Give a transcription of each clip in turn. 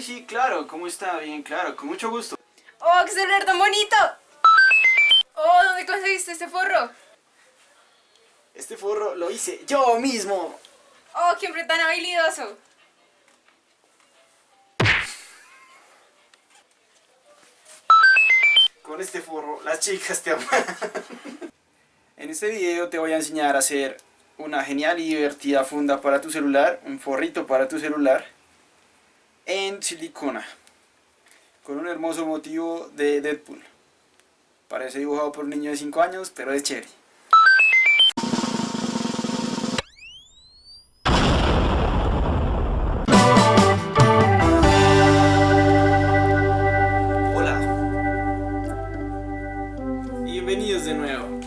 sí, sí, claro. ¿Cómo está? Bien, claro. Con mucho gusto. ¡Oh, qué celular tan bonito! ¡Oh, ¿dónde conseguiste este forro? Este forro lo hice yo mismo. ¡Oh, qué hombre tan habilidoso! Con este forro las chicas te aman. en este video te voy a enseñar a hacer una genial y divertida funda para tu celular, un forrito para tu celular silicona con un hermoso motivo de Deadpool. Parece dibujado por un niño de 5 años, pero es chévere. Hola. Bienvenidos de nuevo.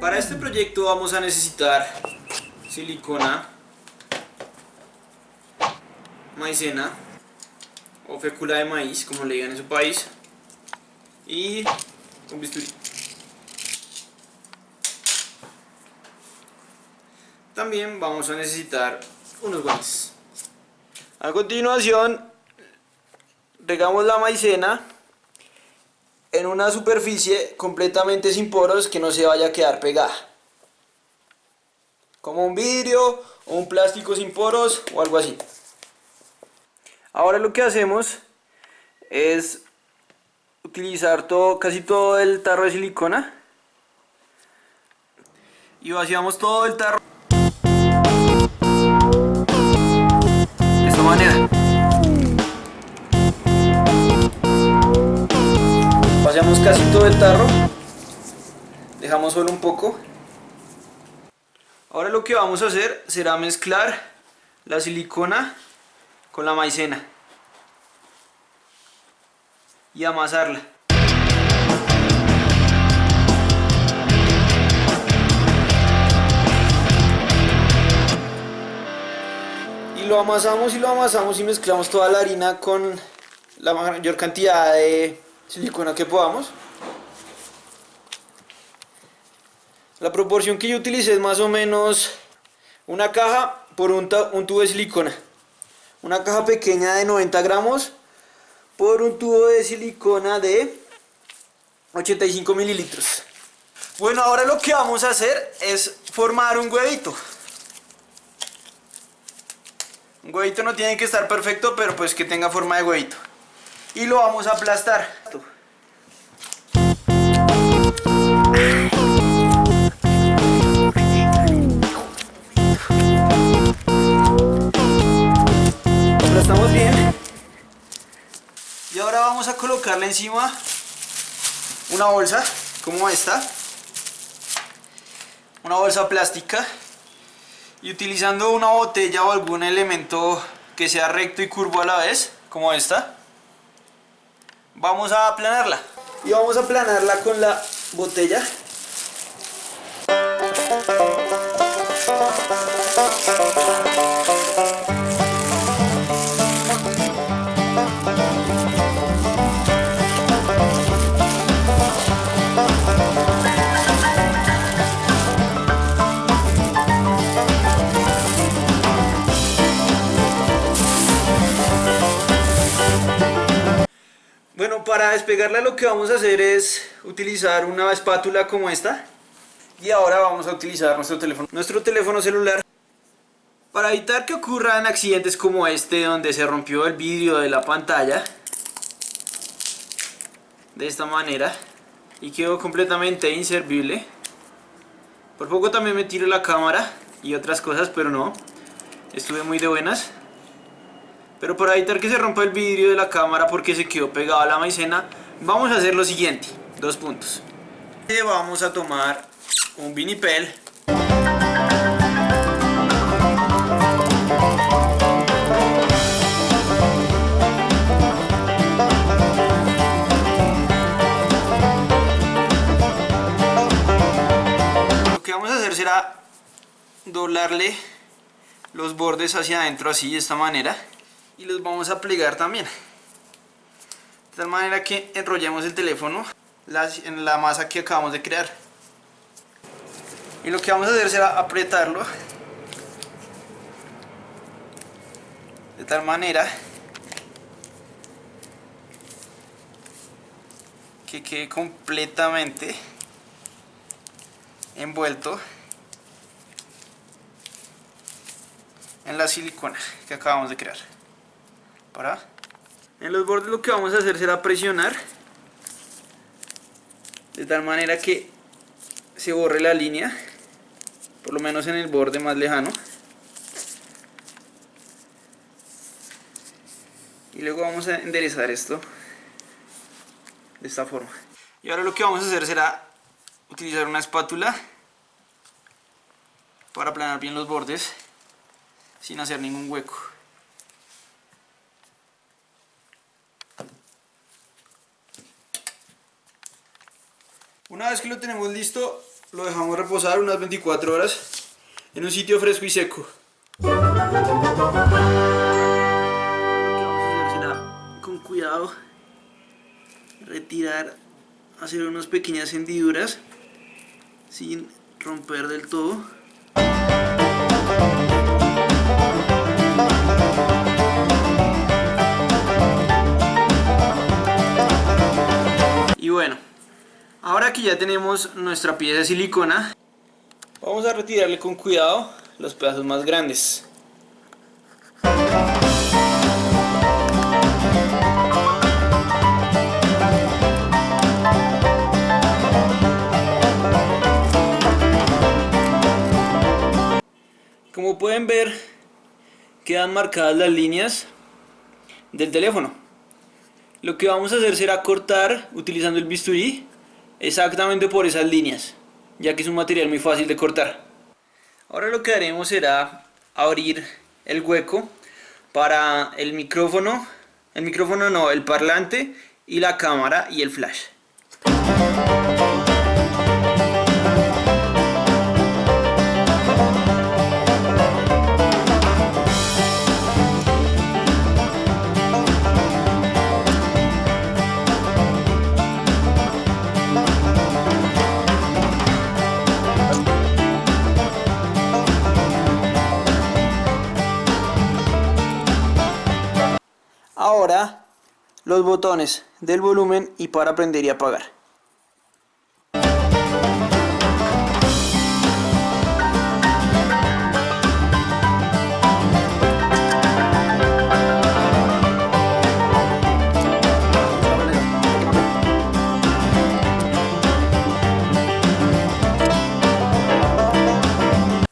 Para este proyecto vamos a necesitar silicona, maicena o fécula de maíz, como le digan en su país, y un bisturí. También vamos a necesitar unos guantes. A continuación, regamos la maicena en una superficie completamente sin poros que no se vaya a quedar pegada. Como un vidrio o un plástico sin poros o algo así. Ahora lo que hacemos es utilizar todo, casi todo el tarro de silicona y vaciamos todo el tarro de esta manera. Vaciamos casi todo el tarro, dejamos solo un poco. Ahora lo que vamos a hacer será mezclar la silicona con la maicena y amasarla. Y lo amasamos y lo amasamos y mezclamos toda la harina con la mayor cantidad de silicona que podamos. La proporción que yo utilicé es más o menos una caja por un, un tubo de silicona una caja pequeña de 90 gramos por un tubo de silicona de 85 mililitros. Bueno, ahora lo que vamos a hacer es formar un huevito. Un huevito no tiene que estar perfecto, pero pues que tenga forma de huevito. Y lo vamos a aplastar. Vamos a colocarle encima una bolsa como esta. Una bolsa plástica. Y utilizando una botella o algún elemento que sea recto y curvo a la vez como esta vamos a aplanarla. Y vamos a aplanarla con la botella despegarla lo que vamos a hacer es utilizar una espátula como esta. Y ahora vamos a utilizar nuestro teléfono, nuestro teléfono celular para evitar que ocurran accidentes como este donde se rompió el vidrio de la pantalla de esta manera y quedó completamente inservible. Por poco también me tiro la cámara y otras cosas pero no estuve muy de buenas. Pero para evitar que se rompa el vidrio de la cámara porque se quedó pegado a la maicena, vamos a hacer lo siguiente, dos puntos. Vamos a tomar un vinipel. Lo que vamos a hacer será doblarle los bordes hacia adentro así de esta manera y los vamos a plegar también de tal manera que enrollemos el teléfono en la masa que acabamos de crear. Y lo que vamos a hacer será apretarlo. De tal manera que quede completamente envuelto en la silicona que acabamos de crear para en los bordes lo que vamos a hacer será presionar de tal manera que se borre la línea, por lo menos en el borde más lejano. Y luego vamos a enderezar esto de esta forma. Y ahora lo que vamos a hacer será utilizar una espátula para aplanar bien los bordes sin hacer ningún hueco. Una vez que lo tenemos listo, lo dejamos reposar unas 24 horas en un sitio fresco y seco. Vamos a hacer con cuidado, retirar, hacer unas pequeñas hendiduras sin romper del todo. Y bueno, ahora que ya tenemos nuestra pieza de silicona, vamos a retirarle con cuidado los pedazos más grandes. Como pueden ver, quedan marcadas las líneas del teléfono. Lo que vamos a hacer será cortar utilizando el bisturí exactamente por esas líneas, ya que es un material muy fácil de cortar. Ahora lo que haremos será abrir el hueco para el micrófono, el micrófono no, el parlante y la cámara y el flash. Botones del volumen y para prender y apagar.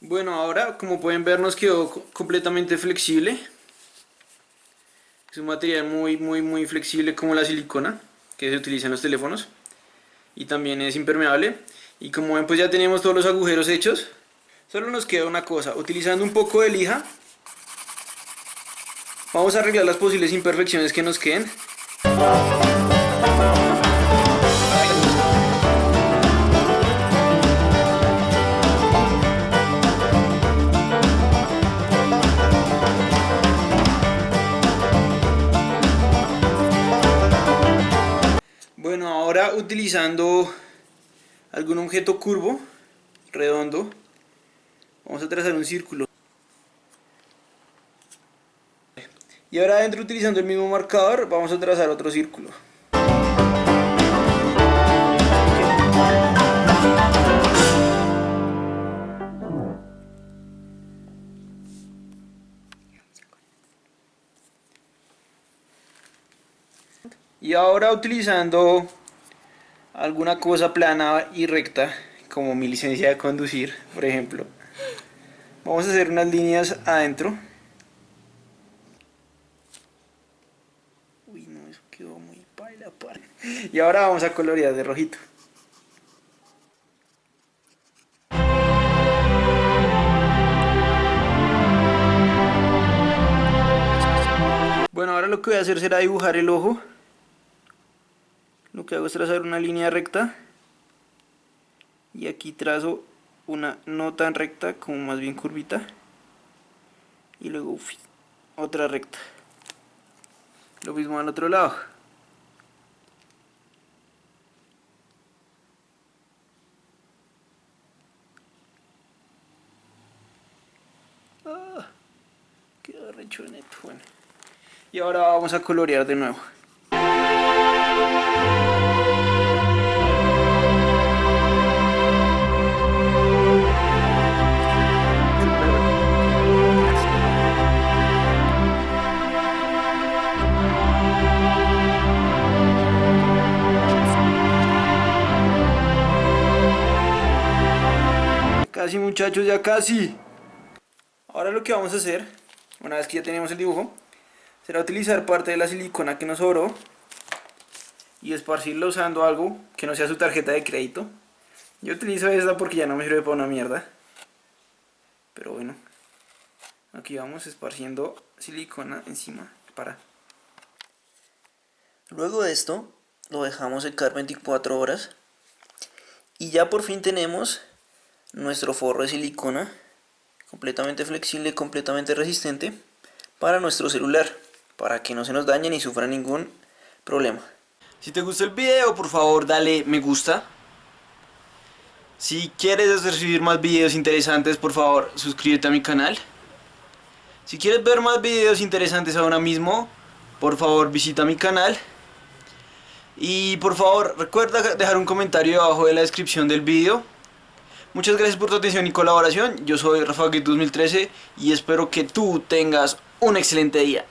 Bueno, ahora como pueden ver nos quedó completamente flexible. Es un material muy, muy, muy flexible como la silicona que se utiliza en los teléfonos. Y también es impermeable. Y como ven pues ya tenemos todos los agujeros hechos. Solo nos queda una cosa, utilizando un poco de lija. Vamos a arreglar las posibles imperfecciones que nos queden. Ahora utilizando algún objeto curvo, redondo, vamos a trazar un círculo. Y ahora adentro utilizando el mismo marcador, vamos a trazar otro círculo. Y ahora utilizando alguna cosa plana y recta, como mi licencia de conducir, por ejemplo, vamos a hacer unas líneas adentro. Uy, no, eso quedó muy paila, Y ahora vamos a colorear de rojito. Bueno, ahora lo que voy a hacer será dibujar el ojo lo que hago es trazar una línea recta y aquí trazo una no tan recta como más bien curvita y luego otra recta. Lo mismo al otro lado. Ah, bueno. Y ahora vamos a colorear de nuevo ya casi. Ahora lo que vamos a hacer, una vez que ya tenemos el dibujo, será utilizar parte de la silicona que nos sobró y esparcirla usando algo que no sea su tarjeta de crédito. Yo utilizo esta porque ya no me sirve para una mierda. Pero bueno, aquí vamos esparciendo silicona encima para. Luego de esto, lo dejamos secar 24 horas y ya por fin tenemos nuestro forro de silicona completamente flexible, completamente resistente para nuestro celular, para que no se nos dañe ni sufra ningún problema. Si te gustó el video, por favor dale me gusta. Si quieres recibir más videos interesantes, por favor suscríbete a mi canal. Si quieres ver más videos interesantes ahora mismo, por favor visita mi canal. Y por favor recuerda dejar un comentario abajo de la descripción del video. Muchas gracias por tu atención y colaboración. Yo soy Rafa 2013 y espero que tú tengas un excelente día.